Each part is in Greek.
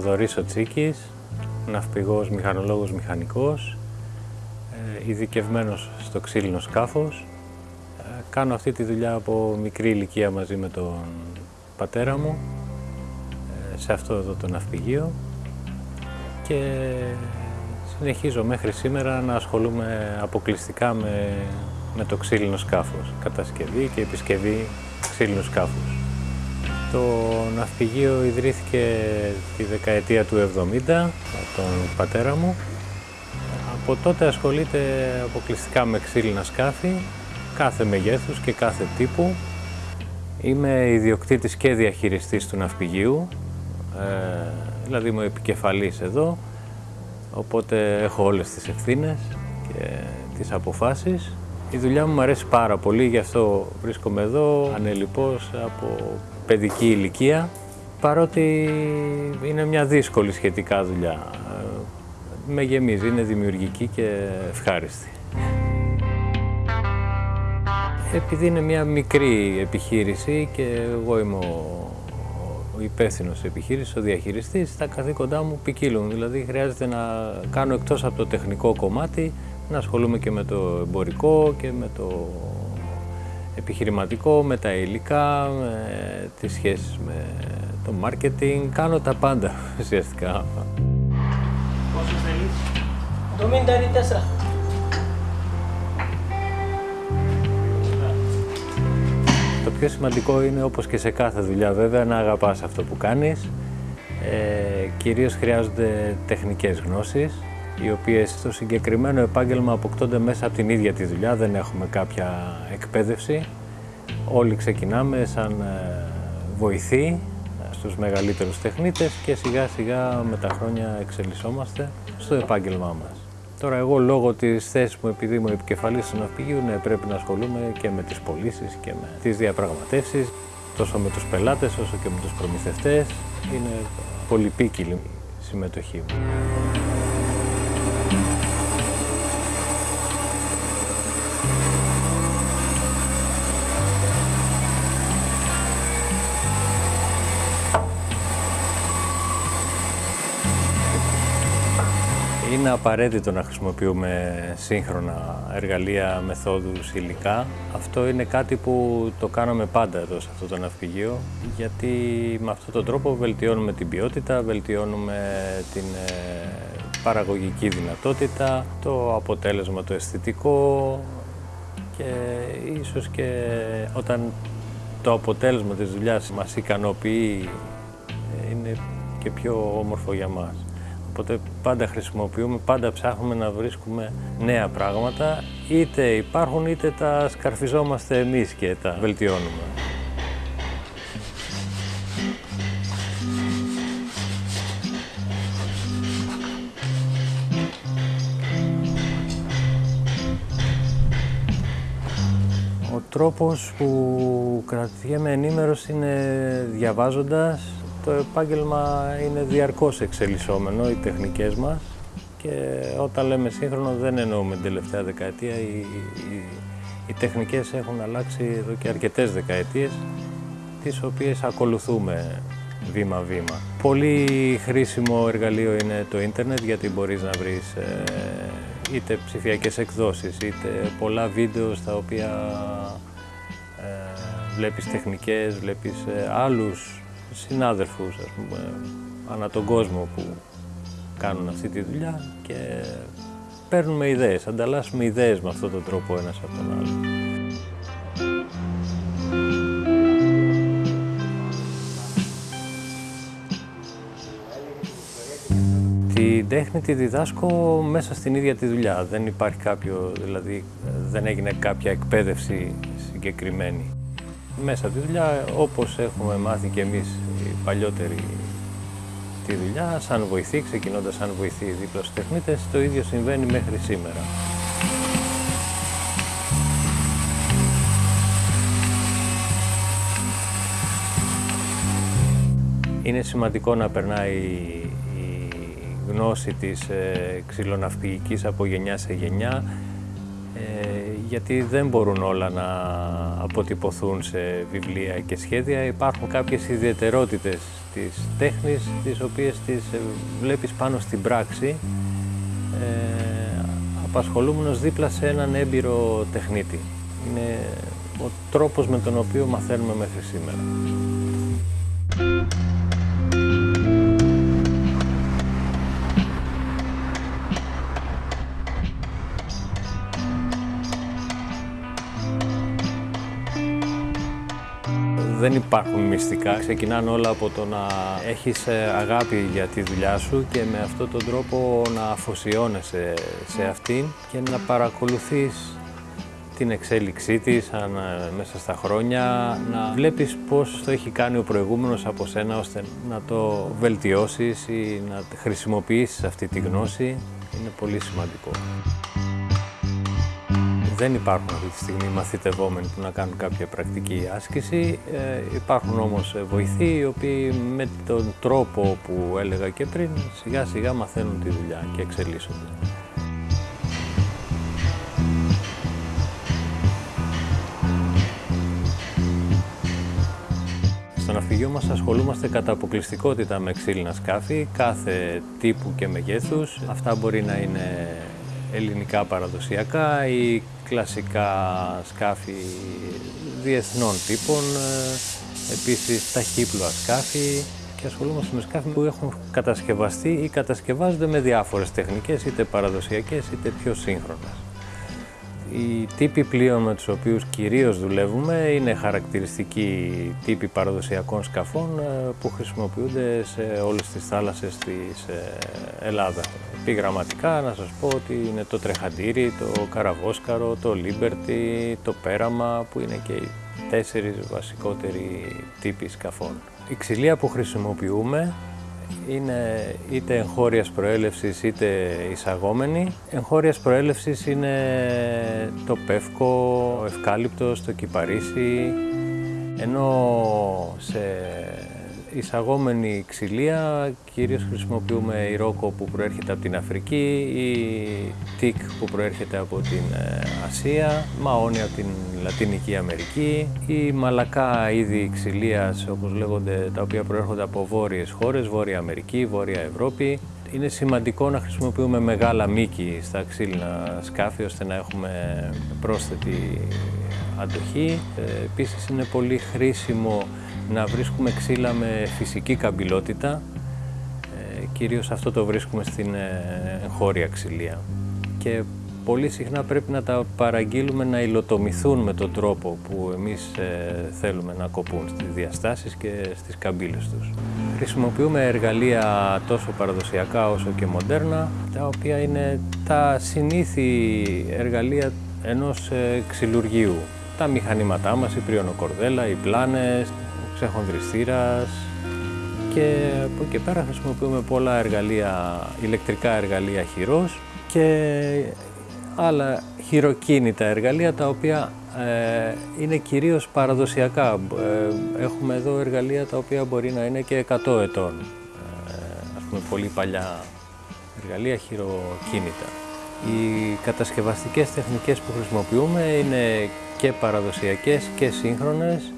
Θοδωρής ο Τσίκης, ναυπηγός, μηχανολόγος, μηχανικός, ε, ειδικευμένος στο ξύλινο σκάφος. Ε, κάνω αυτή τη δουλειά από μικρή ηλικία μαζί με τον πατέρα μου, ε, σε αυτό εδώ το ναυπηγείο και συνεχίζω μέχρι σήμερα να ασχολούμαι αποκλειστικά με, με το ξύλινο σκάφος, κατασκευή και επισκευή ξύλινου σκάφους. Το ναυπηγείο ιδρύθηκε τη δεκαετία του 70 από τον πατέρα μου. Από τότε ασχολείται αποκλειστικά με ξύλινα σκάφη, κάθε μεγέθους και κάθε τύπου. Είμαι ιδιοκτήτης και διαχειριστής του ναυπηγείου, ε, δηλαδή είμαι επικεφαλής εδώ, οπότε έχω όλες τις ευθύνες και τις αποφάσεις. Η δουλειά μου αρέσει πάρα πολύ, γι' αυτό βρίσκομαι εδώ ανελιπώς από παιδική ηλικία, παρότι είναι μια δύσκολη σχετικά δουλειά. Με γεμίζει, είναι δημιουργική και ευχάριστη. Επειδή είναι μια μικρή επιχείρηση και εγώ είμαι ο, ο υπεύθυνος επιχείρησης, ο διαχειριστής, τα καθήκοντά μου ποικίλουν. Δηλαδή, χρειάζεται να κάνω εκτός από το τεχνικό κομμάτι, να ασχολούμαι και με το εμπορικό και με το επιχειρηματικό, με τα υλικά, με τις σχέσεις με το marketing. Κάνω τα πάντα ουσιαστικά. Πόσο θέλεις; 74. Το πιο σημαντικό είναι, όπως και σε κάθε δουλειά βέβαια, να αγαπάς αυτό που κάνεις. Ε, κυρίως χρειάζονται τεχνικές γνώσεις, οι οποίες στο συγκεκριμένο επάγγελμα αποκτώνται μέσα από την ίδια τη δουλειά, δεν έχουμε κάποια εκπαίδευση. Όλοι ξεκινάμε σαν ε, βοηθοί στους μεγαλύτερους τεχνίτες και σιγά σιγά με τα χρόνια εξελισσόμαστε στο επάγγελμά μας. Τώρα εγώ λόγω της θέσης μου επειδή είμαι επικεφαλής του ναυπηγείου ναι, πρέπει να ασχολούμαι και με τις πωλήσεις και με τις διαπραγματεύσεις τόσο με τους πελάτες όσο και με τους προμηθευτές. Είναι πολυπίκυλη η συμμετοχή μου. Είναι απαραίτητο να χρησιμοποιούμε σύγχρονα εργαλεία, μεθόδους, υλικά. Αυτό είναι κάτι που το κάναμε πάντα εδώ σε αυτό το ναυπηγείο, γιατί με αυτόν τον τρόπο βελτιώνουμε την ποιότητα, βελτιώνουμε την ε, παραγωγική δυνατότητα, το αποτέλεσμα το αισθητικό και ίσως και όταν το αποτέλεσμα της δουλειάς μας ικανοποιεί ε, είναι και πιο όμορφο για μας. Οπότε πάντα χρησιμοποιούμε, πάντα ψάχνουμε να βρίσκουμε νέα πράγματα, είτε υπάρχουν είτε τα σκαρφιζόμαστε εμείς και τα βελτιώνουμε. Τρόπος που κρατιέμαι ενήμερος είναι διαβάζοντας, το επάγγελμα είναι διαρκώς εξελισσόμενο, οι τεχνικές μας και όταν λέμε σύγχρονο δεν εννοούμε την τελευταία δεκαετία. Οι, οι, οι τεχνικές έχουν αλλάξει εδώ και αρκετές δεκαετίες, τις οποίες ακολουθούμε βήμα-βήμα. Πολύ χρήσιμο εργαλείο είναι το ίντερνετ γιατί μπορείς να βρεις ε, είτε ψηφιακές εκδόσεις, είτε πολλά βίντεος στα οποία ε, βλέπεις τεχνικές, βλέπεις ε, άλλους συνάδελφους ας πούμε, ανά τον κόσμο που κάνουν αυτή τη δουλειά και παίρνουμε ιδέες, ανταλλάσσουμε ιδέες με αυτόν τον τρόπο ένας από τον άλλο. Την τέχνη τη διδάσκω μέσα στην ίδια τη δουλειά. Δεν υπάρχει κάποιο, δηλαδή δεν έγινε κάποια εκπαίδευση συγκεκριμένη μέσα τη δουλειά, όπως έχουμε μάθει και εμείς οι παλιότεροι τη δουλειά, σαν βοηθή, ξεκινώντας σαν βοηθή δίπλα στους τεχνίτες, το ίδιο συμβαίνει μέχρι σήμερα. Είναι σημαντικό να περνάει η γνώση της ε, ξυλοναυπηγικής από γενιά σε γενιά, ε, γιατί δεν μπορούν όλα να αποτυπωθούν σε βιβλία και σχέδια. Υπάρχουν κάποιες ιδιαιτερότητες της τέχνης, τις οποίες τις ε, βλέπεις πάνω στην πράξη, ε, απασχολούμενος δίπλα σε έναν έμπειρο τεχνίτη. Είναι ο τρόπος με τον οποίο μαθαίνουμε μέχρι σήμερα. Δεν υπάρχουν μυστικά. Ξεκινάνε όλα από το να έχεις ε, αγάπη για τη δουλειά σου και με αυτόν τον τρόπο να αφοσιώνεσαι σε αυτήν και να παρακολουθείς την εξέλιξή της ε, μέσα στα χρόνια, να βλέπεις πώς το έχει κάνει ο προηγούμενος από σένα ώστε να το βελτιώσεις ή να χρησιμοποιήσεις αυτή τη γνώση. Είναι πολύ σημαντικό. Δεν υπάρχουν αυτή τη στιγμή μαθητευόμενοι που να κάνουν κάποια πρακτική άσκηση. Ε, υπάρχουν όμως βοηθοί οι οποίοι με τον τρόπο που έλεγα και πριν σιγά σιγά μαθαίνουν τη δουλειά και εξελίσσονται. Στο ναυπηγείο μας ασχολούμαστε κατά αποκλειστικότητα με ξύλινα σκάφη, κάθε τύπου και μεγέθους. Αυτά μπορεί να είναι ελληνικά παραδοσιακά ή κλασικά σκάφη διεθνών τύπων, ε, επίσης ταχύπλοα σκάφη και ασχολούμαστε με σκάφη που έχουν κατασκευαστεί ή κατασκευάζονται με διάφορες τεχνικές, είτε παραδοσιακές είτε πιο σύγχρονες. Οι τύποι πλοίων με τους οποίους κυρίως δουλεύουμε είναι χαρακτηριστικοί τύποι παραδοσιακών σκαφών ε, που χρησιμοποιούνται σε όλες τις θάλασσες της ε, Ελλάδα. Επιγραμματικά να σας πω ότι είναι το τρεχαντήρι, το καραβόσκαρο, το Liberty, το πέραμα που είναι και οι τέσσερις βασικότεροι τύποι σκαφών. Η ξυλία που χρησιμοποιούμε είναι είτε εγχώριας προέλευσης είτε εισαγόμενη. Εγχώριας προέλευσης είναι το πεύκο, ο ευκάλυπτος, το κυπαρίσι, ενώ σε εισαγόμενη ξυλία κυρίως χρησιμοποιούμε η ρόκο που προέρχεται από την Αφρική, η τικ που προέρχεται από την ε, Ασία, μαόνι από την Λατινική Αμερική, η μαλακά είδη ξυλίας όπως λέγονται τα οποία προέρχονται από βόρειες χώρες, Βόρεια Αμερική, Βόρεια Ευρώπη. Είναι σημαντικό να χρησιμοποιούμε μεγάλα μήκη στα ξύλινα σκάφη ώστε να έχουμε πρόσθετη αντοχή. Ε, επίσης είναι πολύ χρήσιμο να βρίσκουμε ξύλα με φυσική καμπυλότητα. Ε, κυρίως αυτό το βρίσκουμε στην ε, χώρια ξυλία. Και πολύ συχνά πρέπει να τα παραγγείλουμε να υλοτομηθούν με τον τρόπο που εμείς ε, θέλουμε να κοπούν στις διαστάσεις και στις καμπύλες τους. Χρησιμοποιούμε εργαλεία τόσο παραδοσιακά όσο και μοντέρνα, τα οποία είναι τα συνήθη εργαλεία ενός ξυλουργίου. Τα μηχανήματά μας, η πριονοκορδέλα, οι πλάνες, ξεχονδριστήρας και από εκεί και πέρα χρησιμοποιούμε πολλά εργαλεία, ηλεκτρικά εργαλεία χειρός και άλλα χειροκίνητα εργαλεία τα οποία ε, είναι κυρίως παραδοσιακά. Ε, έχουμε εδώ εργαλεία τα οποία μπορεί να είναι και 100 ετών. Ε, ας πούμε πολύ παλιά εργαλεία χειροκίνητα. Οι κατασκευαστικές τεχνικές που χρησιμοποιούμε είναι και παραδοσιακές και σύγχρονες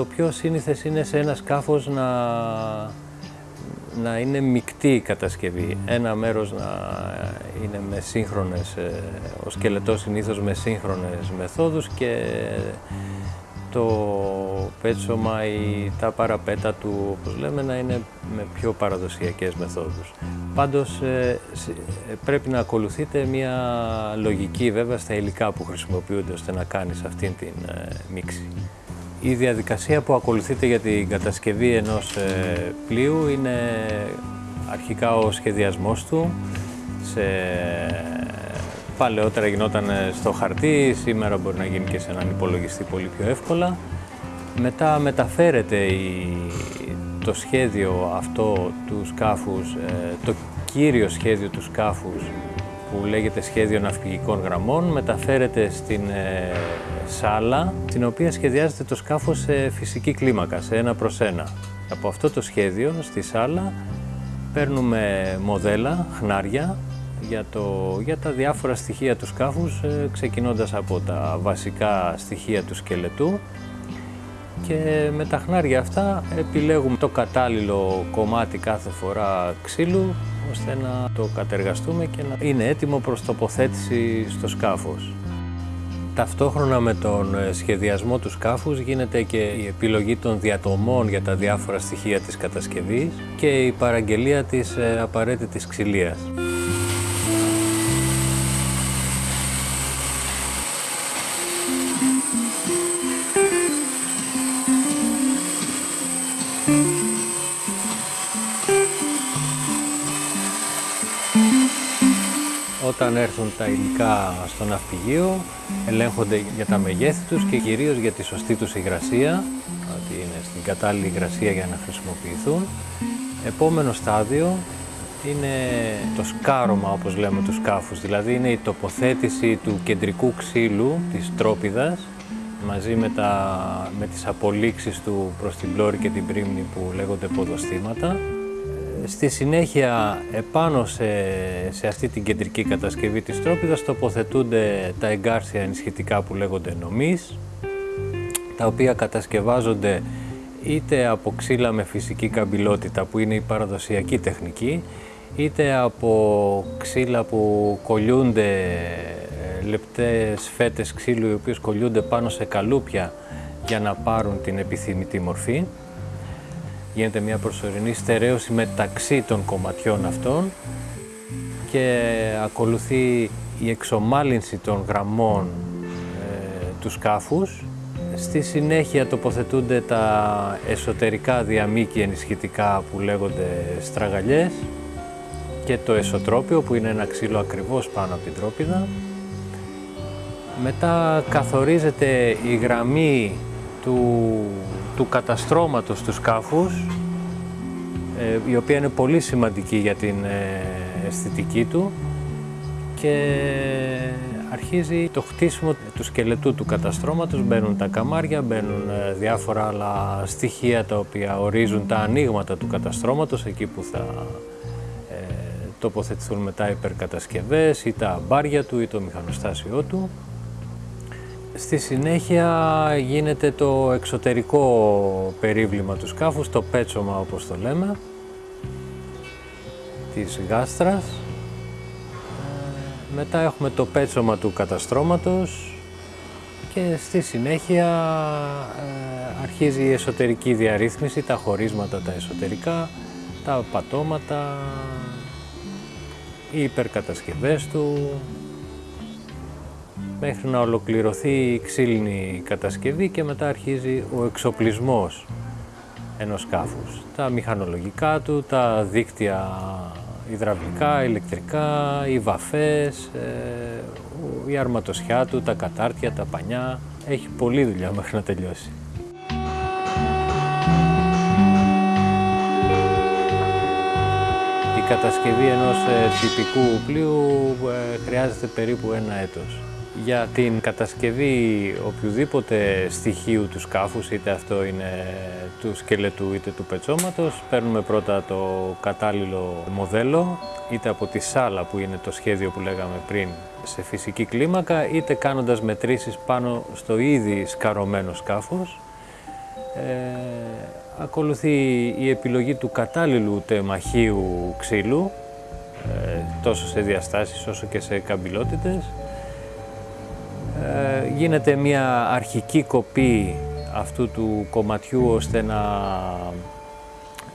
το πιο σύνηθες είναι σε ένα σκάφος να, να είναι μεικτή η κατασκευή. Ένα μέρος να είναι με σύγχρονες, ε, ο σκελετός συνήθως με σύγχρονες μεθόδους και το πέτσωμα ή τα παραπέτα του, όπως λέμε, να είναι με πιο παραδοσιακές μεθόδους. Πάντως ε, πρέπει να ακολουθείτε μια λογική βέβαια στα υλικά που χρησιμοποιούνται ώστε να κάνεις αυτήν την ε, μίξη. Η διαδικασία που ακολουθείται για την κατασκευή ενός ε, πλοίου είναι αρχικά ο σχεδιασμός του. Σε... Παλαιότερα γινόταν στο χαρτί, σήμερα μπορεί να γίνει και σε έναν υπολογιστή πολύ πιο εύκολα. Μετά μεταφέρεται η... το σχέδιο αυτό του σκάφους, ε, το κύριο σχέδιο του σκάφους που λέγεται σχέδιο ναυπηγικών γραμμών μεταφέρεται στην ε, σάλα την οποία σχεδιάζεται το σκάφος σε φυσική κλίμακα, σε ένα προς ένα. Από αυτό το σχέδιο στη σάλα παίρνουμε μοδέλα, χνάρια, για, το, για τα διάφορα στοιχεία του σκάφους, ε, ξεκινώντας από τα βασικά στοιχεία του σκελετού και με τα χνάρια αυτά επιλέγουμε το κατάλληλο κομμάτι κάθε φορά ξύλου ώστε να το κατεργαστούμε και να είναι έτοιμο προς τοποθέτηση στο σκάφος. Ταυτόχρονα με τον ε, σχεδιασμό του σκάφους γίνεται και η επιλογή των διατομών για τα διάφορα στοιχεία της κατασκευής και η παραγγελία της ε, απαραίτητης ξυλίας. Όταν έρθουν τα υλικά στο ναυπηγείο, ελέγχονται για τα μεγέθη τους και κυρίως για τη σωστή τους υγρασία, ότι είναι στην κατάλληλη υγρασία για να χρησιμοποιηθούν. Επόμενο στάδιο είναι το σκάρωμα, όπως λέμε, του σκάφους, δηλαδή είναι η τοποθέτηση του κεντρικού ξύλου, της τρόπιδας, μαζί με, τα, με τις απολύξεις του προς την πλώρη και την πρίμνη που λέγονται ποδοστήματα. Στη συνέχεια, επάνω σε, σε αυτή την κεντρική κατασκευή της τρόπιδας τοποθετούνται τα εγκάρσια ενισχυτικά που λέγονται νομής, τα οποία κατασκευάζονται είτε από ξύλα με φυσική καμπυλότητα που είναι η παραδοσιακή τεχνική, είτε από ξύλα που κολλιούνται ε, λεπτές φέτες ξύλου οι οποίες κολλιούνται πάνω σε καλούπια για να πάρουν την επιθυμητή μορφή γίνεται μια προσωρινή στερέωση μεταξύ των κομματιών αυτών και ακολουθεί η εξομάλυνση των γραμμών ε, τους σκάφους. Στη συνέχεια τοποθετούνται τα εσωτερικά διαμήκη ενισχυτικά που λέγονται στραγαλιές και το εσωτρόπιο που είναι ένα ξύλο ακριβώς πάνω από την τρόπιδα. Μετά καθορίζεται η γραμμή του του καταστρώματος του σκάφους, ε, η οποία είναι πολύ σημαντική για την ε, αισθητική του και αρχίζει το χτίσιμο του σκελετού του καταστρώματος, μπαίνουν τα καμάρια, μπαίνουν ε, διάφορα άλλα στοιχεία τα οποία ορίζουν τα ανοίγματα του καταστρώματος, εκεί που θα τοποθετηθούν μετά υπερκατασκευές ή τα μπάρια του ή το μηχανοστάσιό του. Στη συνέχεια γίνεται το εξωτερικό περίβλημα του σκάφους, το πέτσομα όπως το λέμε, της γάστρας. Ε, μετά έχουμε το πέτσομα του καταστρώματος και στη συνέχεια ε, αρχίζει η εσωτερική διαρρύθμιση, τα χωρίσματα τα εσωτερικά, τα πατώματα, οι υπερκατασκευές του, μέχρι να ολοκληρωθεί η ξύλινη κατασκευή και μετά αρχίζει ο εξοπλισμός ενός σκάφους. Τα μηχανολογικά του, τα δίκτυα υδραυλικά, ηλεκτρικά, οι βαφές, ε, η αρματοσιά του, τα κατάρτια, τα πανιά. Έχει πολλή δουλειά μέχρι να τελειώσει. Η κατασκευή ενός ε, τυπικού πλοίου ε, χρειάζεται περίπου ένα έτος. Για την κατασκευή οποιοδήποτε στοιχείου του σκάφους, είτε αυτό είναι του σκελετού είτε του πετσόματος, παίρνουμε πρώτα το κατάλληλο μοντέλο, είτε από τη σάλα που είναι το σχέδιο που λέγαμε πριν σε φυσική κλίμακα, είτε κάνοντας μετρήσεις πάνω στο ήδη σκαρωμένο σκάφος. Ε, ακολουθεί η επιλογή του κατάλληλου τεμαχίου ξύλου, ε, τόσο σε διαστάσεις όσο και σε καμπυλότητες ε, γίνεται μια αρχική κοπή αυτού του κομματιού ώστε να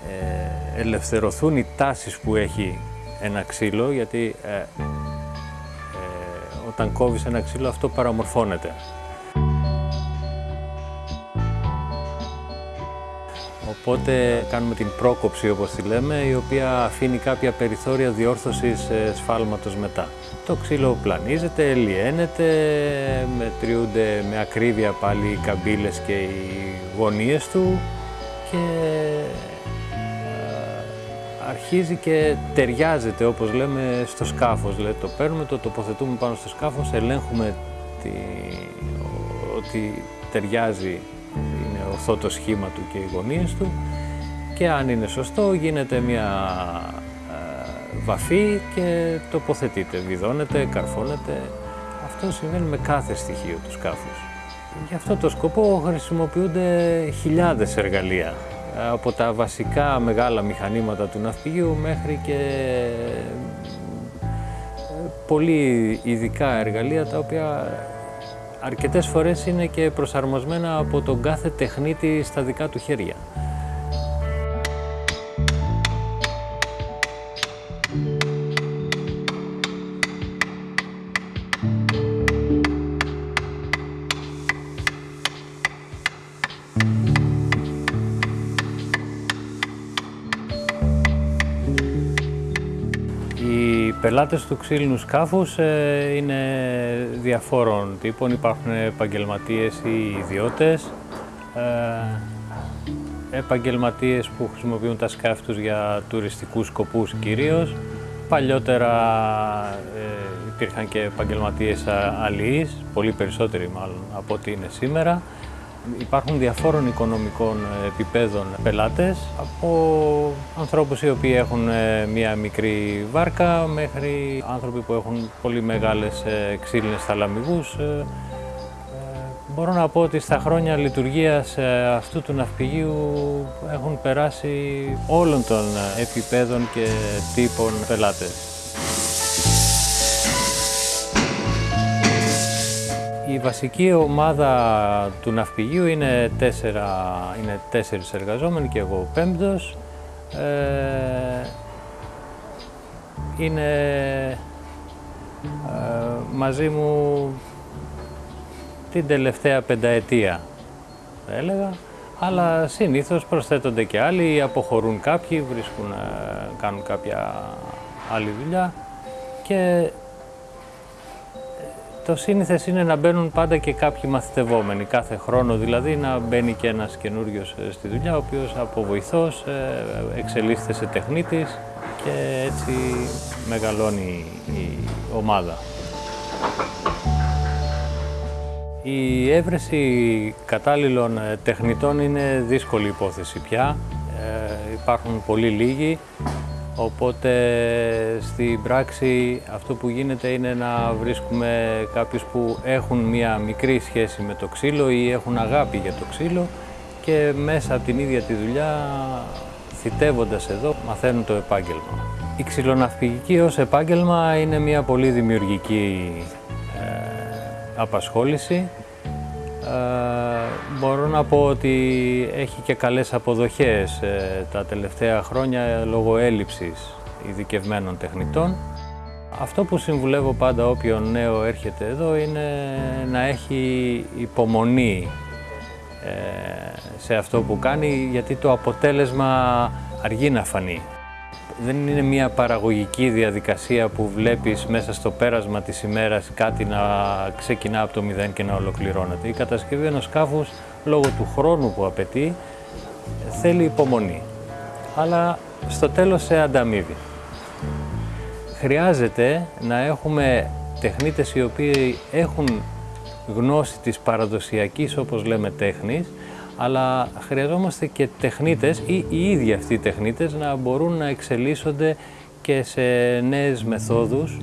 ε, ελευθερωθούν οι τάσεις που έχει ένα ξύλο γιατί ε, όταν κόβεις ένα ξύλο αυτό παραμορφώνεται. Οπότε κάνουμε την πρόκοψη όπως τη λέμε, η οποία αφήνει κάποια περιθώρια διόρθωσης σφάλματος μετά. Το ξύλο πλανίζεται, λιένεται, μετριούνται με ακρίβεια πάλι οι καμπύλες και οι γωνίες του και αρχίζει και ταιριάζεται όπως λέμε στο σκάφος. Δηλαδή, το παίρνουμε, το τοποθετούμε πάνω στο σκάφος, ελέγχουμε τη... ότι ταιριάζει, είναι ορθό το σχήμα του και οι γωνίες του και αν είναι σωστό γίνεται μια βαφή και τοποθετείται, βιδώνεται, καρφώνεται. Αυτό συμβαίνει με κάθε στοιχείο του σκάφους. Γι' αυτό το σκοπό χρησιμοποιούνται χιλιάδες εργαλεία από τα βασικά μεγάλα μηχανήματα του ναυπηγείου μέχρι και πολύ ειδικά εργαλεία τα οποία αρκετές φορές είναι και προσαρμοσμένα από τον κάθε τεχνίτη στα δικά του χέρια. Πελάτες του ξύλινου σκάφους ε, είναι διαφόρων τύπων. Υπάρχουν επαγγελματίες ή ιδιώτες, ε, επαγγελματίες που χρησιμοποιούν τα σκάφη τους για τουριστικούς σκοπούς κυρίως. Παλιότερα ε, υπήρχαν και επαγγελματίες αλληλείς, πολύ περισσότεροι μάλλον από ό,τι είναι σήμερα. Υπάρχουν διαφόρων οικονομικών ε, επιπέδων πελάτες, από ανθρώπους οι οποίοι έχουν ε, μία μικρή βάρκα μέχρι άνθρωποι που έχουν πολύ μεγάλες ε, ξύλινες θαλαμιγούς. Μπορώ να πω ότι στα χρόνια λειτουργίας αυτού του ναυπηγείου έχουν περάσει όλων των επιπέδων και τύπων πελάτες. Η βασική ομάδα του ναυπηγείου είναι, τέσσερα, είναι τέσσερις εργαζόμενοι και εγώ πέμπτος. Ε, είναι ε, μαζί μου την τελευταία πενταετία, θα έλεγα, αλλά συνήθως προσθέτονται και άλλοι, αποχωρούν κάποιοι, βρίσκουν, ε, κάνουν κάποια άλλη δουλειά και το σύνηθες είναι να μπαίνουν πάντα και κάποιοι μαθητευόμενοι, κάθε χρόνο δηλαδή να μπαίνει και ένας καινούριος ε, στη δουλειά, ο οποίος από βοηθός ε, εξελίσσεται σε τεχνίτης και έτσι μεγαλώνει η ομάδα. Η έβρεση κατάλληλων ε, τεχνητών είναι δύσκολη υπόθεση πια. υπάρχουν πολύ λίγοι Οπότε στην πράξη αυτό που γίνεται είναι να βρίσκουμε κάποιους που έχουν μία μικρή σχέση με το ξύλο ή έχουν αγάπη για το ξύλο και μέσα από την ίδια τη δουλειά, θητεύοντας εδώ, μαθαίνουν το επάγγελμα. Η ξυλοναυπηγική ως επάγγελμα είναι μία πολύ δημιουργική ε, απασχόληση ε, μπορώ να πω ότι έχει και καλές αποδοχές ε, τα τελευταία χρόνια λόγω έλλειψης ειδικευμένων τεχνητών. Αυτό που συμβουλεύω πάντα όποιον νέο έρχεται εδώ είναι να έχει υπομονή ε, σε αυτό που κάνει γιατί το αποτέλεσμα αργεί να φανεί δεν είναι μια παραγωγική διαδικασία που βλέπεις μέσα στο πέρασμα της ημέρας κάτι να ξεκινά από το μηδέν και να ολοκληρώνεται. Η κατασκευή ενός σκάφους, λόγω του χρόνου που απαιτεί, θέλει υπομονή. Αλλά στο τέλος σε ανταμείβει. Χρειάζεται να έχουμε τεχνίτες οι οποίοι έχουν γνώση της παραδοσιακής, όπως λέμε, τέχνης, αλλά χρειαζόμαστε και τεχνίτες ή οι ίδιοι αυτοί οι τεχνίτες να μπορούν να εξελίσσονται και σε νέες μεθόδους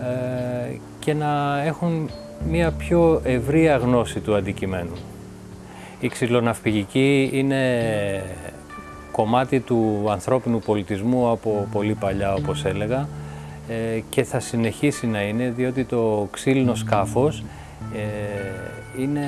ε, και να έχουν μια πιο ευρία γνώση του αντικειμένου. Η ξυλοναυπηγική είναι κομμάτι του ανθρώπινου πολιτισμού από πολύ παλιά όπως έλεγα ε, και θα συνεχίσει να είναι διότι το ξύλινο σκάφος ε, είναι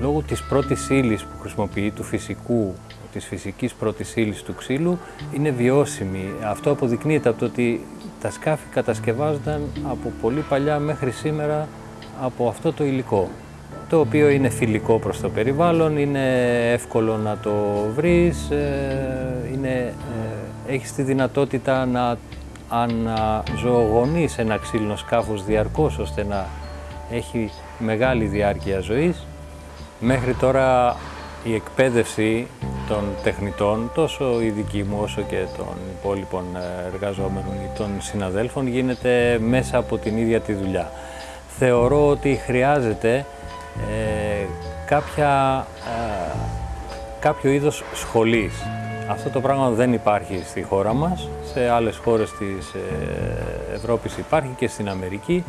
λόγω της πρώτης ύλης που χρησιμοποιεί, του φυσικού, της φυσικής πρώτης ύλης του ξύλου, είναι βιώσιμη. Αυτό αποδεικνύεται από το ότι τα σκάφη κατασκευάζονταν από πολύ παλιά μέχρι σήμερα από αυτό το υλικό το οποίο είναι φιλικό προς το περιβάλλον, είναι εύκολο να το βρεις, ε, είναι, ε, έχεις τη δυνατότητα να αναζωογονείς ένα ξύλινο σκάφος διαρκώς ώστε να έχει μεγάλη διάρκεια ζωής Μέχρι τώρα η εκπαίδευση των τεχνητών, τόσο η δική μου όσο και των υπόλοιπων εργαζόμενων ή των συναδέλφων, γίνεται μέσα από την ίδια τη δουλειά. Θεωρώ ότι χρειάζεται ε, κάποια, ε, κάποιο είδος σχολής. Αυτό το πράγμα δεν υπάρχει στη χώρα μας, σε άλλες χώρες της ε, Ευρώπης υπάρχει και στην Αμερική,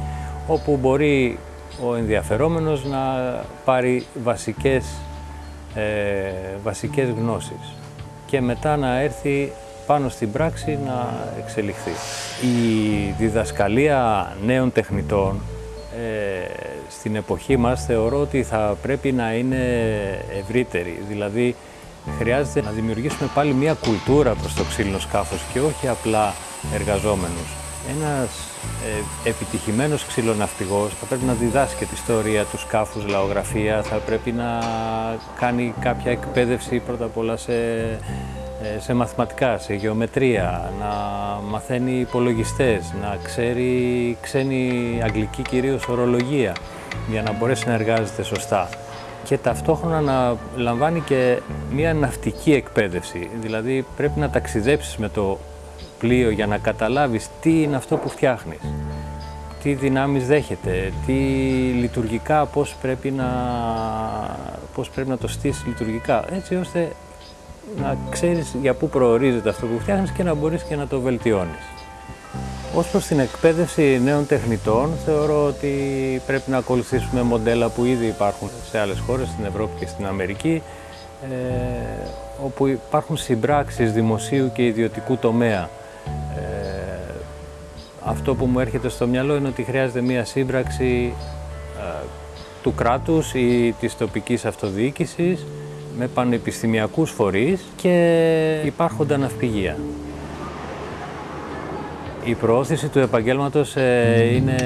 όπου μπορεί ο ενδιαφερόμενος να πάρει βασικές, ε, βασικές γνώσεις και μετά να έρθει πάνω στην πράξη να εξελιχθεί. Η διδασκαλία νέων τεχνητών ε, στην εποχή μας θεωρώ ότι θα πρέπει να είναι ευρύτερη. Δηλαδή χρειάζεται να δημιουργήσουμε πάλι μια κουλτούρα προς το ξύλινο σκάφος και όχι απλά εργαζόμενους. Ένας ε, επιτυχημένος ξυλοναυτηγός θα πρέπει να διδάσκει την ιστορία του σκάφους, λαογραφία, θα πρέπει να κάνει κάποια εκπαίδευση πρώτα απ' όλα σε, ε, σε μαθηματικά, σε γεωμετρία, να μαθαίνει υπολογιστές, να ξέρει ξένη αγγλική κυρίως ορολογία για να μπορέσει να εργάζεται σωστά και ταυτόχρονα να λαμβάνει και μια ναυτική εκπαίδευση. Δηλαδή πρέπει να ταξιδέψεις με το πλοίο για να καταλάβεις τι είναι αυτό που φτιάχνεις, τι δυνάμεις δέχεται, τι λειτουργικά, πώς πρέπει να, πώς πρέπει να το στήσεις λειτουργικά, έτσι ώστε να ξέρεις για πού προορίζεται αυτό που φτιάχνεις και να μπορείς και να το βελτιώνεις. Ως προς την εκπαίδευση νέων τεχνητών, θεωρώ ότι πρέπει να ακολουθήσουμε μοντέλα που ήδη υπάρχουν σε άλλες χώρες, στην Ευρώπη και στην Αμερική, ε, όπου υπάρχουν συμπράξεις δημοσίου και ιδιωτικού τομέα. Ε, αυτό που μου έρχεται στο μυαλό είναι ότι χρειάζεται μία σύμπραξη ε, του κράτους ή της τοπικής αυτοδιοίκησης με πανεπιστημιακούς φορείς και υπάρχοντα ναυπηγεία. Η προώθηση του επαγγέλματος ε, είναι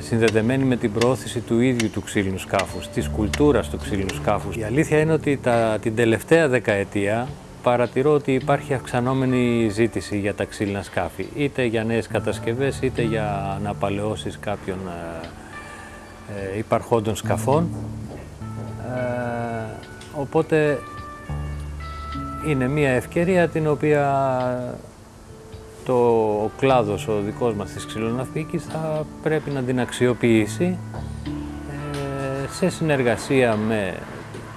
συνδεδεμένη με την προώθηση του ίδιου του ξύλινου σκάφους, της κουλτούρας του ξύλινου σκάφους. Η αλήθεια είναι ότι τα, την τελευταία δεκαετία παρατηρώ ότι υπάρχει αυξανόμενη ζήτηση για τα ξύλινα σκάφη, είτε για νέες κατασκευές, είτε για αναπαλαιώσεις κάποιων ε, ε υπαρχόντων σκαφών. Ε, οπότε είναι μια ευκαιρία την οποία το ο κλάδος ο δικός μας της ξυλοναυπήκης θα πρέπει να την αξιοποιήσει ε, σε συνεργασία με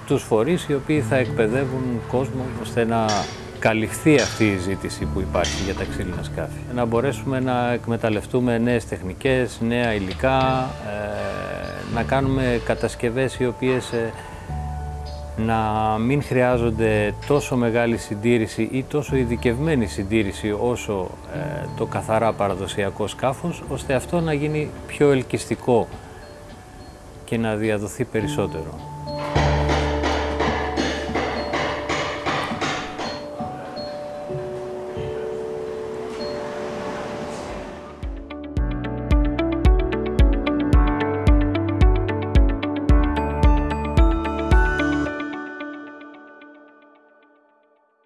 τους φορείς οι οποίοι θα εκπαιδεύουν κόσμο ώστε να καλυφθεί αυτή η ζήτηση που υπάρχει για τα ξύλινα σκάφη. Να μπορέσουμε να εκμεταλλευτούμε νέες τεχνικές, νέα υλικά, ε, να κάνουμε κατασκευές οι οποίες ε, να μην χρειάζονται τόσο μεγάλη συντήρηση ή τόσο ειδικευμένη συντήρηση όσο ε, το καθαρά παραδοσιακό σκάφος, ώστε αυτό να γίνει πιο ελκυστικό και να διαδοθεί περισσότερο.